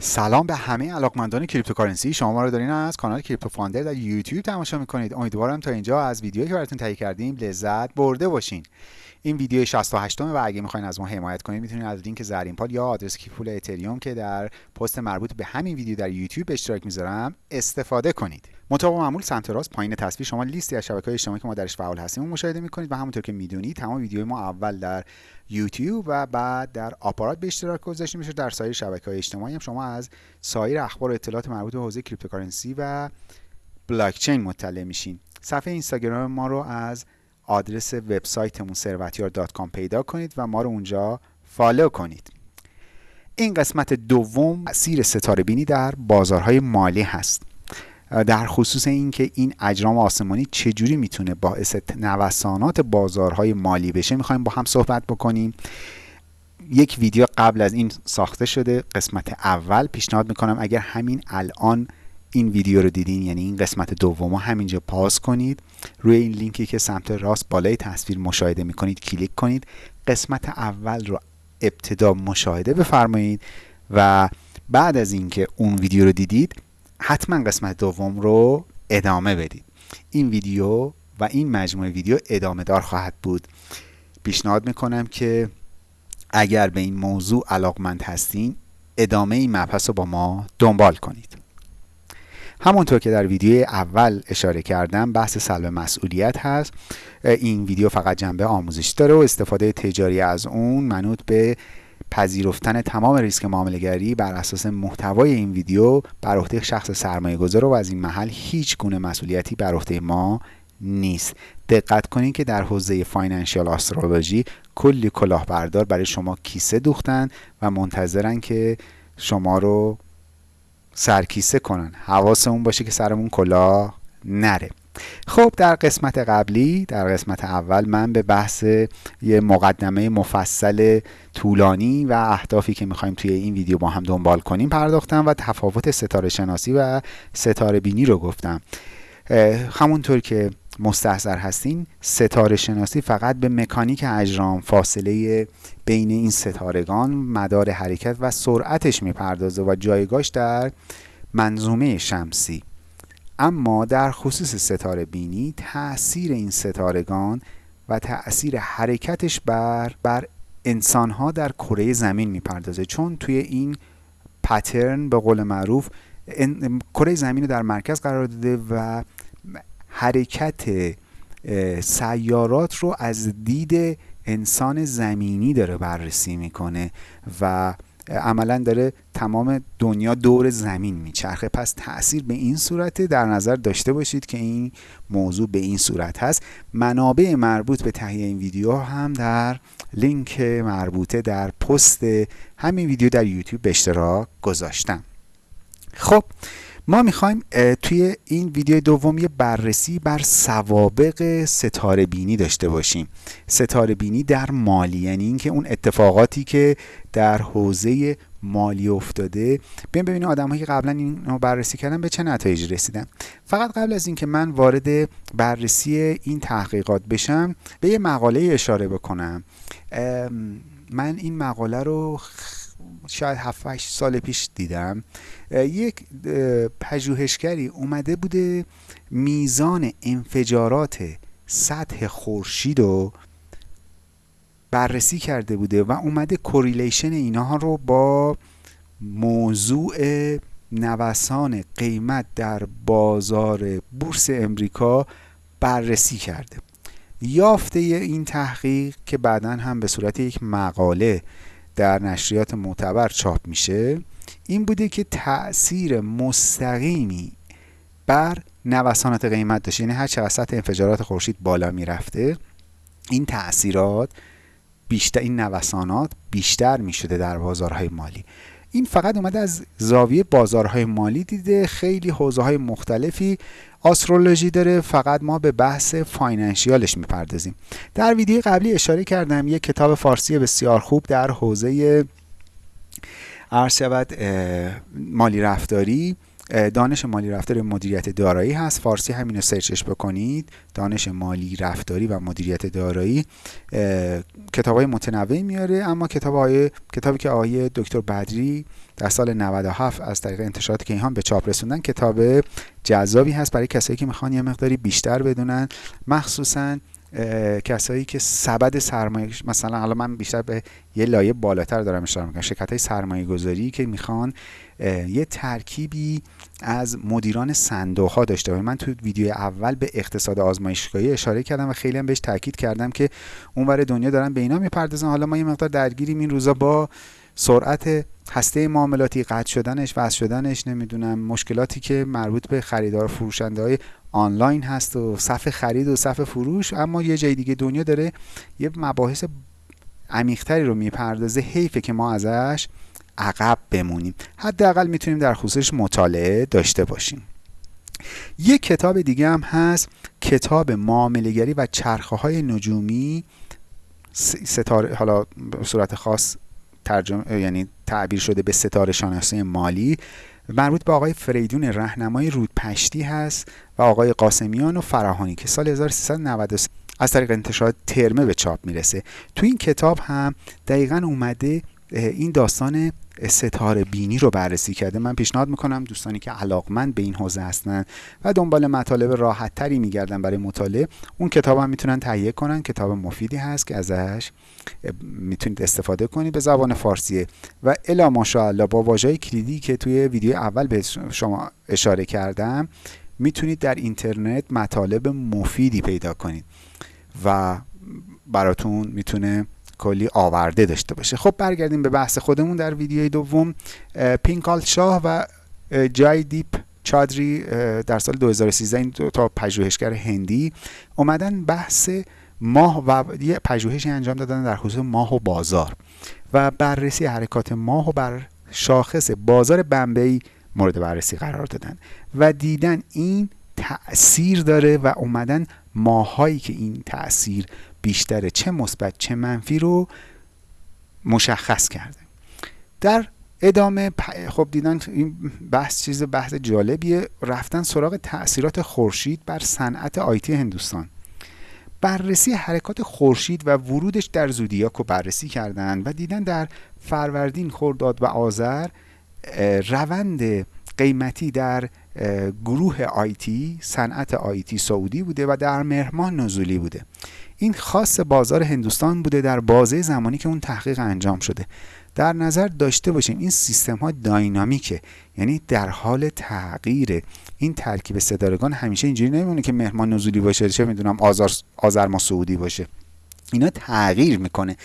سلام به همه علاقمندان cryptocurrency. شما ما رو دارین از کانال کریپتو فاندر در یوتیوب تماشا می‌کنید. امیدوارم تا اینجا از ویدیویی که براتون تهیه کردیم لذت برده باشین. این ویدیو 68 و اگه می‌خواین از ما حمایت کنید می‌تونید از لینک زرین پال یا آدرس کیف پول اتریوم که در پست مربوط به همین ویدیو در یوتیوب اشتراک می‌ذارم استفاده کنید. مطابق معمول سمت راست پایین تصویر شما لیستی از شبکه‌های اجتماعی که ما درش فعال هستیم مشاهده می‌کنید و همونطور که می‌دونید تمام ویدیوهای ما اول در یوتیوب و بعد در آپارات به اشتراک گذاشته میشه. در سایر شبکه‌های اجتماعی هم شما از سایر اخبار و اطلاعات مربوط به حوزه cryptocurrency و بلاکچین مطلع میشین. صفحه اینستاگرام ما رو از آدرس وبسایتمون ثروتیار.com پیدا کنید و ما رو اونجا follow کنید. این قسمت دوم سری ستاره بینی در بازارهای مالی هست. در خصوص اینکه این اجرام آسمانی چجوری می‌تونه باعث نوسانات بازارهای مالی بشه می‌خوایم با هم صحبت بکنیم. یک ویدیو قبل از این ساخته شده قسمت اول. پیشنهاد می‌کنم اگر همین الان این ویدیو رو دیدین یعنی این قسمت دوم همینجا پاس کنید. روی این لینکی که سمت راست بالای تصویر مشاهده می‌کنید کلیک کنید. قسمت اول رو ابتدا مشاهده بفرمایید و بعد از اینکه اون ویدیو رو دیدید حتما قسمت دوم رو ادامه بدید. این ویدیو و این مجموعه ویدیو ادامه دار خواهد بود. پیشنهاد می‌کنم که اگر به این موضوع علاقمند هستین ادامه این مبحث رو با ما دنبال کنید. همونطور که در ویدیو اول اشاره کردم بحث سلب مسئولیت هست. این ویدیو فقط جنبه آموزشی داره و استفاده تجاری از اون منوط به پذیرفتن تمام ریسک معاملهگری بر اساس محتوای این ویدیو بر عهده شخص سرمایه گذار و از این محل هیچ گونه مسئولیتی بر عهده ما نیست. دقت کنید که در حوزه فاینانشیال آسترولوژی کلی کلاهبردار برای شما کیسه دوختن و منتظرن که شما رو سرکیسه کنن. حواسمون باشه که سرمون کلاه نره. خب در قسمت قبلی در قسمت اول من به بحث یه مقدمه مفصل طولانی و اهدافی که می‌خوایم توی این ویدیو با هم دنبال کنیم پرداختم و تفاوت ستاره شناسی و ستاره بینی رو گفتم. همونطور که مستحضر هستین ستاره شناسی فقط به مکانیک اجرام فاصله بین این ستارگان مدار حرکت و سرعتش می‌پردازه و جایگاش در منظومه شمسی. اما در خصوص ستاره بینی تاثیر این ستارگان و تاثیر حرکتش بر بر انسانها در کره زمین می‌پردازه. چون توی این پترن به قول معروف کره زمین رو در مرکز قرار داده و حرکت سیارات رو از دید انسان زمینی داره بررسی می‌کنه و عملا داره تمام دنیا دور زمین میچرخه. پس تاثیر به این صورته در نظر داشته باشید که این موضوع به این صورت هست. منابع مربوط به تهیه این ویدیو هم در لینک مربوطه در پست همین ویدیو در یوتیوب به اشتراک گذاشتم. خب ما می‌خوایم توی این ویدیو دوم یه بررسی بر سوابق ستاره بینی داشته باشیم. ستاره بینی در مالی یعنی اینکه اون اتفاقاتی که در حوزه مالی افتاده. بیایم ببینیم آدمایی که قبلا اینو بررسی کردن به چه نتایجی رسیدن؟ فقط قبل از اینکه من وارد بررسی این تحقیقات بشم به یه مقاله اشاره بکنم. من این مقاله رو شاید 7 سال پیش دیدم. یک پژوهشگری اومده بوده میزان انفجارات سطح خورشید رو بررسی کرده بوده و اومده کوریلیشن اینها رو با موضوع نوسان قیمت در بازار بورس امریکا بررسی کرده. یافته این تحقیق که بعدا هم به صورت یک مقاله در نشریات معتبر چاپ میشه این بوده که تاثیر مستقیمی بر نوسانات قیمت داشته. یعنی هر چقدر سطح انفجارات خورشید بالا می‌رفته این تاثیرات بیشتر این نوسانات بیشتر می‌شده در بازارهای مالی. این فقط اومده از زاویه بازارهای مالی دیده خیلی حوزه های مختلفی آسترولوژی داره فقط ما به بحث فاینانشیالش می‌پردازیم. در ویدیو قبلی اشاره کردم یک کتاب فارسی بسیار خوب در حوزه عرض شود مالی رفتاری. دانش مالی رفتاری مدیریت دارایی هست. فارسی همین رو سرچش بکنید. دانش مالی رفتاری و مدیریت دارایی کتاب های متنوعی میاره اما کتاب های کتابی که آقای دکتر بدری در سال 97 از طریق انتشارات کیهان به چاپ رسوندن کتاب جذابی هست. برای کسایی که می‌خوان یه مقداری بیشتر بدونن. مخصوصا کسایی که سبد سرمایه مثلا حالا من بیشتر به یه لایه بالاتر دارم اشاره می‌کنم شرکت های سرمایه گذاری که می‌خوان یه ترکیبی از مدیران صندوق ها داشته باشه من تو ویدیو اول به اقتصاد آزمایشگاهی اشاره کردم و خیلی هم بهش تاکید کردم که اونور دنیا دارن به اینا می‌پردازن. حالا ما یه مقدار درگیریم این روزا با سرعت هسته معاملاتی قطع شدنش وصل شدنش نمی‌دونم مشکلاتی که مربوط به خریدار فروشنده های آنلاین هست و صف خرید و صف فروش اما یه جای دیگه دنیا داره یه مباحث عمیقتری رو می‌پردازه حیفه که ما ازش عقب بمونیم. حداقل می‌تونیم در خصوصش مطالعه داشته باشیم. یک کتاب دیگه هم هست کتاب معاملهگری و چرخه های نجومی ستاره حالا صورت خاص ترجمه یعنی تعبیر شده به ستاره شناسی مالی. مربوط به آقای فریدون رهنمای رودپشتی هست و آقای قاسمیان و فراهانی که سال 1393 از طریق انتشارات ترمه به چاپ می‌رسه. تو این کتاب هم دقیقا اومده این داستان ستاره بینی رو بررسی کرده. من پیشنهاد می‌کنم دوستانی که علاقمند به این حوزه هستن و دنبال مطالب راحت تری میگردن برای مطالعه اون کتاب هم می‌تونن تهیه کنن. کتاب مفیدی هست که ازش می‌تونید استفاده کنید به زبان فارسیه و الا ماشاءالله با واژه کلیدی که توی ویدیو اول به شما اشاره کردم می‌تونید در اینترنت مطالب مفیدی پیدا کنید و براتون می‌تونه کلی آورده داشته باشه. خب برگردیم به بحث خودمون در ویدیوی دوم. پینکال شاه و جای دیپ چادری در سال 2013 این دو تا پژوهشگر هندی اومدن بحث ماه و یه پژوهشی انجام دادن در خصوص ماه و بازار و بررسی حرکات ماه و بر شاخص بازار بمبئی مورد بررسی قرار دادن و دیدن این تأثیر داره و اومدن ماهایی که این تأثیر بیشتره چه مثبت چه منفی رو مشخص کرده. در ادامه خب دیدن این بحث چیز بحث جالبیه رفتن سراغ تاثیرات خورشید بر صنعت آیتی هندوستان. بررسی حرکات خورشید و ورودش در زودیاک رو بررسی کردن و دیدن در فروردین خرداد و آذر روند قیمتی در گروه آیتی صنعت آیتی سعودی بوده و در مهرمان نزولی بوده. این خاص بازار هندوستان بوده در بازه زمانی که اون تحقیق انجام شده. در نظر داشته باشیم این سیستم ها داینامیکه یعنی در حال تغییر این ترکیب ستارگان همیشه اینجوری نمیمونه که مهمان نزولی باشه چه می‌دونم آذر ما سعودی باشه. اینا تغییر می‌کنه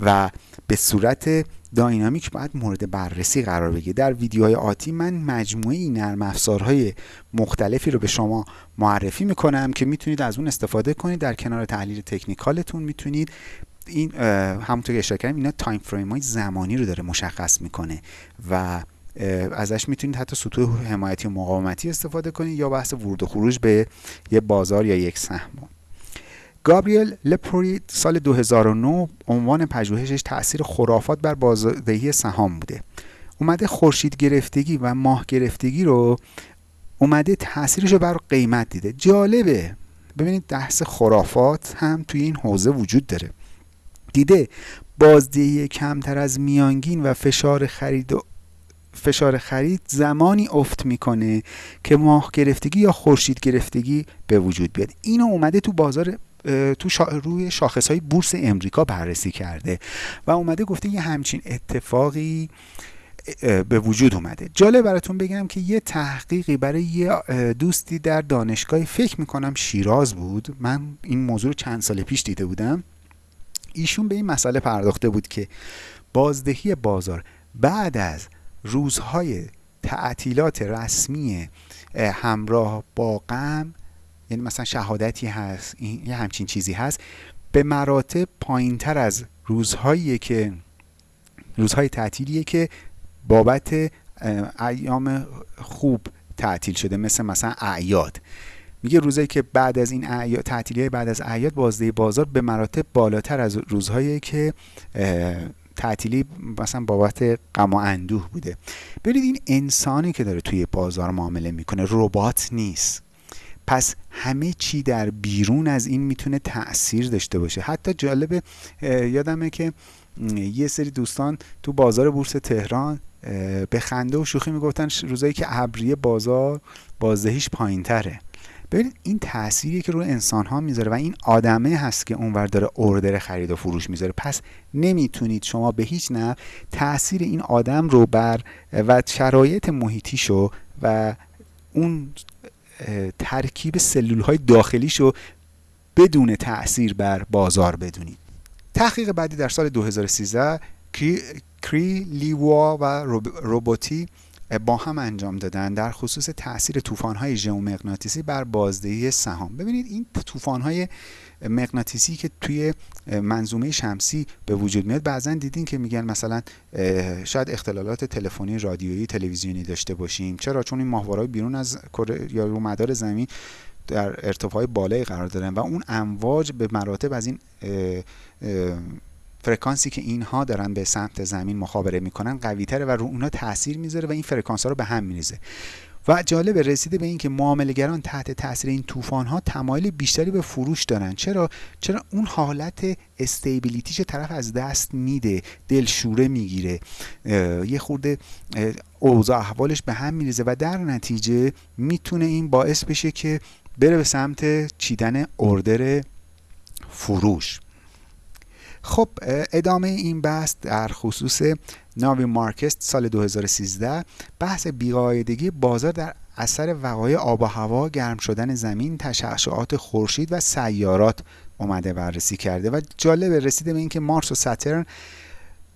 و به صورت داینامیک باید مورد بررسی قرار بگیره. در ویدیوهای آتی من مجموعه این نرم افزارهای مختلفی رو به شما معرفی می‌کنم که می‌تونید از اون استفاده کنید. در کنار تحلیل تکنیکالتون می‌تونید این همونطور که اشاره کردم اینا time frame های زمانی رو داره مشخص می‌کنه و ازش می‌تونید حتی سطوح حمایتی و مقاومتی استفاده کنید یا بحث ورود و خروج به یه بازار یا یک سهم. گابریل لپوری سال 2009 عنوان پژوهشش تاثیر خرافات بر بازدهی سهام بوده. اومده خورشید گرفتگی و ماه گرفتگی رو اومده تاثیرش رو بر قیمت دیده. جالبه. ببینید بحث خرافات هم توی این حوزه وجود داره. دیده بازدهی کمتر از میانگین و فشار خرید و فشار خرید زمانی افت می‌کنه که ماه گرفتگی یا خورشید گرفتگی به وجود بیاد. اینو اومده تو بازار تو شا... روی شاخص های بورس امریکا بررسی کرده و اومده گفته یه همچین اتفاقی به وجود اومده. جالب براتون بگم که یه تحقیقی برای یه دوستی در دانشگاه فکر می‌کنم شیراز بود. من این موضوع رو چند سال پیش دیده بودم. ایشون به این مسئله پرداخته بود که بازدهی بازار بعد از روزهای تعطیلات رسمی همراه با غم یعنی مثلا شهادتی هست یه همچین چیزی هست به مراتب پایین تر از روزهایی که روزهای تعطیلیه که بابت ایام خوب تعطیل شده مثل مثلا اعیاد. میگه روزایی که بعد از این اعیاد تعطیلی بعد از اعیاد بازده بازار به مراتب بالاتر از روزهایی که تعطیلی مثلا بابت غم و اندوه بوده. ببینید این انسانی که داره توی بازار معامله می‌کنه ربات نیست. پس همه چی در بیرون از این می‌تونه تاثیر داشته باشه. حتی جالبه یادمه که یه سری دوستان تو بازار بورس تهران به خنده و شوخی می‌گفتن روزایی که ابریه بازار بازدهیش پایین تره ببینید این تأثیری که روی انسان ها می‌ذاره و این آدمه هست که اونور داره اوردر خرید و فروش می‌ذاره. پس نمی‌تونید شما به هیچ نه تاثیر این آدم رو بر و شرایط محیطیشو و اون ترکیب سلول های داخلیشو بدون تاثیر بر بازار بدونید. تحقیق بعدی در سال 2013 کری لیوا و روبوتی با هم انجام دادن در خصوص تاثیر طوفان‌های ژئومغناطیسی بر بازدهی سهام. ببینید این طوفان‌های مغناطیسی که توی منظومه شمسی به وجود میاد. بعضا دیدین که میگن مثلا شاید اختلالات تلفنی رادیویی تلویزیونی داشته باشیم. چرا؟ چون این ماهواره‌های بیرون از یا رو مدار زمین در ارتفاع بالایی قرار دارن و اون امواج به مراتب از این فرکانسی که اینها دارن به سمت زمین مخابره می‌کنن قوی تره و رو اونها تاثیر می‌ذاره و این فرکانس ها رو به هم میریزه. و جالب رسیده به اینکه معاملهگران تحت تاثیر این طوفان ها تمایل بیشتری به فروش دارن. چرا؟ چرا اون حالت استیبیلیتیش طرف از دست میده دلشوره می‌گیره. یه خورده اوضاع احوالش به هم میریزه و در نتیجه می‌تونه این باعث بشه که بره به سمت چیدن اردر فروش. خب ادامه این بحث در خصوص ناوی مارکست سال 2013 بحث بیقاعدگی بازار در اثر وقایع آب و هوا گرم شدن زمین تشعشعات خورشید و سیارات اومده بررسی کرده و جالب رسیده به اینکه Mars و Saturn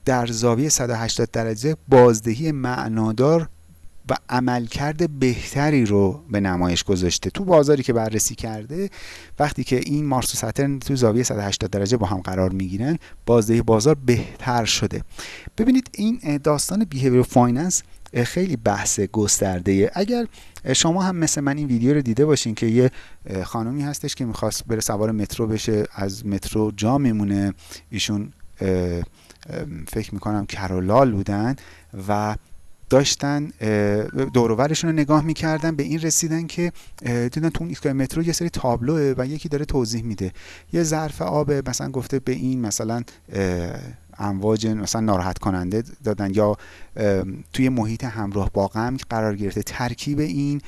در زاویه 180 درجه بازدهی معنادار و عملکرد بهتری رو به نمایش گذاشته. تو بازاری که بررسی کرده وقتی که این Mars و Saturn تو زاویه 180 درجه با هم قرار می‌گیرن بازدهی بازار بهتر شده. ببینید این داستان behavior finance خیلی بحث گسترده اگر شما هم مثل من این ویدیو رو دیده باشین که یه خانمی هستش که می‌خواست بره سوار مترو بشه از مترو جا میمونه. ایشون فکر می‌کنم کرولال بودن و داشتن دوروورشون رو نگاه می‌کردن به این رسیدن که دیدن تو اون ایستگاه مترو یه سری تابلوه و یکی داره توضیح میده. یه ظرف آب مثلا گفته به این مثلا امواج مثلا ناراحت کننده دادن یا توی محیط همراه با غم قرار گرفته. ترکیب این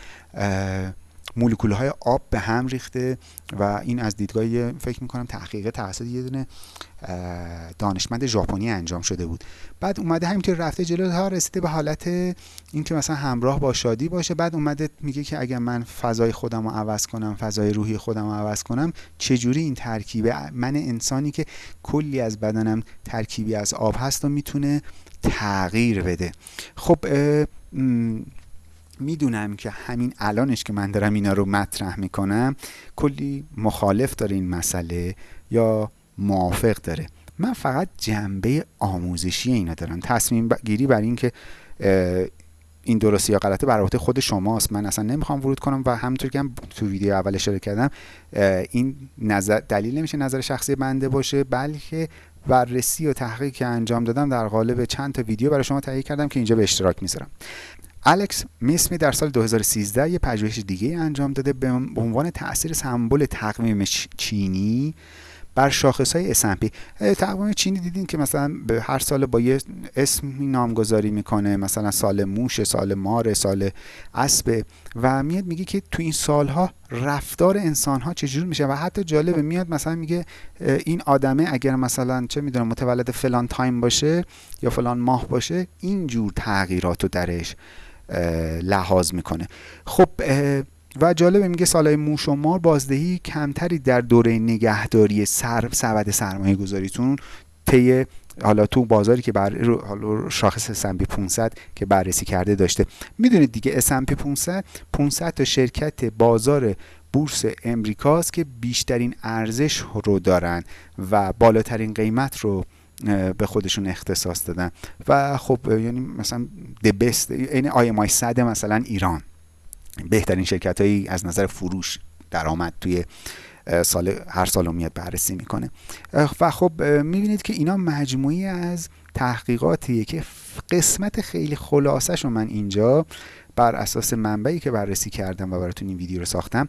مولکول های آب به هم ریخته و این از دیدگاه فکر می‌کنم تحقیق توسط یه دونه دانشمند ژاپنی انجام شده بود. بعد اومده همینطور رفته جلو ها رسیده به حالت اینکه مثلا همراه با شادی باشه. بعد اومده میگه که اگر من فضای خودم رو عوض کنم فضای روحی خودم رو عوض کنم چجوری این ترکیبه؟ من انسانی که کلی از بدنم ترکیبی از آب هست و می‌تونه تغییر بده. خب می‌دونم که همین الانش که من دارم اینا رو مطرح می‌کنم کلی مخالف داره این مسئله یا موافق داره. من فقط جنبه آموزشی اینا دارم. تصمیم گیری بر این که این درستی یا غلطه بر خود شماست. من اصلا نمی‌خوام ورود کنم و همونطور که هم تو ویدیو اول اشاره کردم این نظر دلیل نمیشه نظر شخصی بنده باشه بلکه بررسی و تحقیق که انجام دادم در قالب چند تا ویدیو برای شما تهیه کردم که اینجا به اشتراک می‌ذارم. الکس میسمی در سال 2013 یه پژوهش دیگه انجام داده به عنوان تاثیر سمبل تقویم چینی بر شاخص های S&P تقویم چینی دیدین که مثلا به هر سال با یه اسمی نامگذاری می‌کنه مثلا سال موش سال مار سال اسب. و میاد میگه که تو این سالها رفتار انسان ها چجور میشه؟ و حتی جالبه میاد مثلا میگه این آدمه اگر مثلا چه می‌دونم متولد فلان تایم باشه یا فلان ماه باشه اینجور تغییرات رو درش لحاظ می‌کنه. خب و جالبه میگه سالهای موش و مار بازدهی کمتری در دوره نگهداری سر سبد سرمایه گذاریتون طی حالا تو بازاری که بر حالا شاخص S&P 500 که بررسی کرده داشته. می‌دونید دیگه S&P 500 500 تا شرکت بازار بورس امریکاست که بیشترین ارزش رو دارن و بالاترین قیمت رو به خودشون اختصاص دادن. و خب یعنی مثلا د بست این آی ام صد مثلا ایران. بهترین شرکت هایی از نظر فروش درآمد توی سال هر سال میاد بررسی می‌کنه. و خب می‌بینید که اینا مجموعی از تحقیقاتیه که قسمت خیلی خلاصش رو من اینجا بر اساس منبعی که بررسی کردم و براتون این ویدیو رو ساختم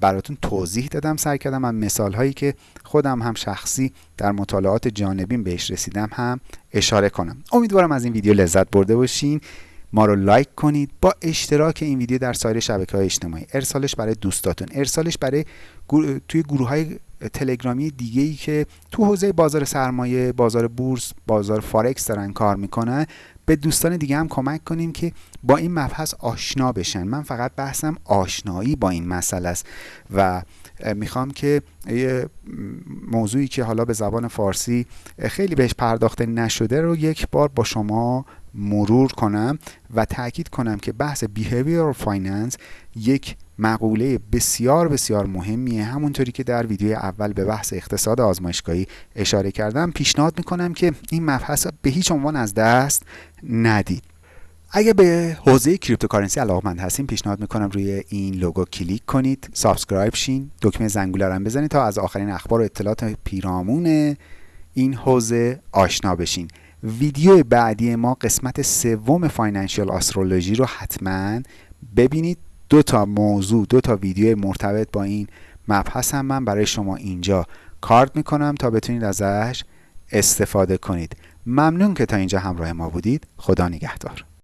براتون توضیح دادم سعی کردم من مثال هایی که خودم هم شخصی در مطالعات جانبین بهش رسیدم هم اشاره کنم. امیدوارم از این ویدیو لذت برده باشین. ما رو لایک کنید. با اشتراک این ویدیو در سایر شبکه های اجتماعی. ارسالش برای دوستاتون. ارسالش برای توی گروه های تلگرامی دیگه ای که تو حوزه بازار سرمایه بازار بورس بازار فارکس دارن کار می‌کنن به دوستان دیگه هم کمک کنیم که با این مبحث آشنا بشن. من فقط بحثم آشنایی با این مسئله است و می‌خوام که یه موضوعی که حالا به زبان فارسی خیلی بهش پرداخته نشده رو یک بار با شما مرور کنم و تاکید کنم که بحث behavior finance یک مقوله بسیار بسیار مهمیه. همونطوری که در ویدیو اول به بحث اقتصاد آزمایشگاهی اشاره کردم پیشنهاد می‌کنم که این مبحث به هیچ عنوان از دست ندید. اگه به حوزه cryptocurrency علاقمند هستین پیشنهاد می‌کنم روی این لوگو کلیک کنید. subscribe شین دکمه زنگوله رو بزنید تا از آخرین اخبار و اطلاعات پیرامون این حوزه آشنا بشین. ویدیو بعدی ما قسمت سوم financial astrology رو حتما ببینید. دو تا موضوع دو تا ویدیو مرتبط با این مبحث هم من برای شما اینجا کارد می‌کنم تا بتونید ازش استفاده کنید. ممنون که تا اینجا همراه ما بودید. خدا نگهدار.